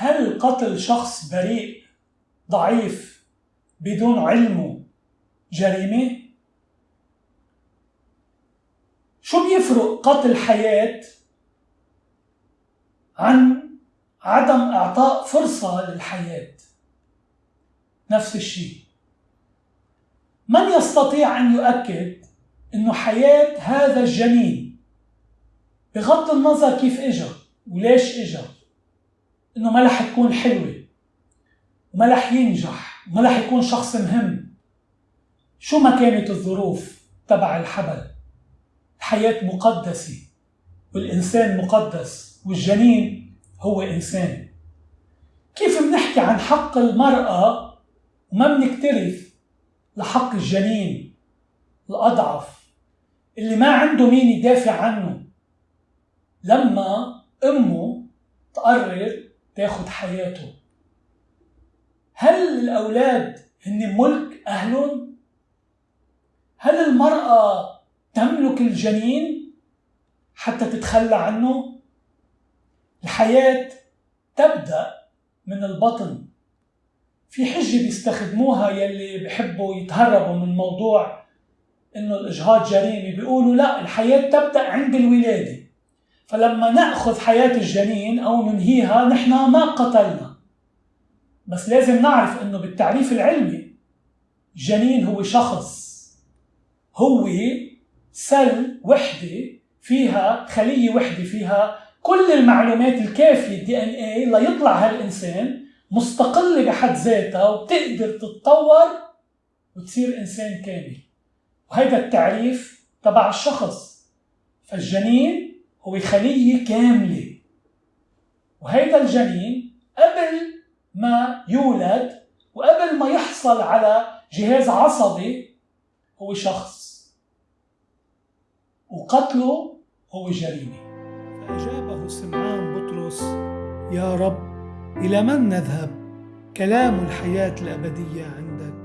هل قتل شخص بريء ضعيف بدون علمه جريمة؟ شو بيفرق قتل حياة عن عدم إعطاء فرصة للحياة؟ نفس الشيء من يستطيع أن يؤكد أنه حياة هذا الجنين بغض النظر كيف إجا وليش إجا أنه ما رح تكون حلوة وما رح ينجح وما رح يكون شخص مهم. شو ما كانت الظروف تبع الحبل؟ الحياة مقدسة والإنسان مقدس والجنين هو إنسان. كيف بنحكي عن حق المرأة وما بنكترث لحق الجنين الأضعف؟ اللي ما عنده مين يدافع عنه. لما أمه تقرر تاخد حياته هل الأولاد هن ملك أهلهم؟ هل المرأة تملك الجنين حتى تتخلى عنه؟ الحياة تبدأ من البطن في حجة بيستخدموها يلي بحبوا يتهربوا من موضوع إنه الإجهاض جريمة بيقولوا لا الحياة تبدأ عند الولادة فلما نأخذ حياة الجنين أو ننهيها نحن ما قتلنا. بس لازم نعرف إنه بالتعريف العلمي الجنين هو شخص. هو سل وحدة فيها خلية وحدة فيها كل المعلومات الكافية الدي ان اي ليطلع هالإنسان مستقلة بحد ذاتها وبتقدر تتطور وتصير إنسان كامل. وهيدا التعريف تبع الشخص. فالجنين هو خلية كاملة. وهيدا الجنين قبل ما يولد وقبل ما يحصل على جهاز عصبي هو شخص. وقتله هو جريمة. فأجابه سمعان بطرس يا رب إلى من نذهب؟ كلام الحياة الأبدية عندك.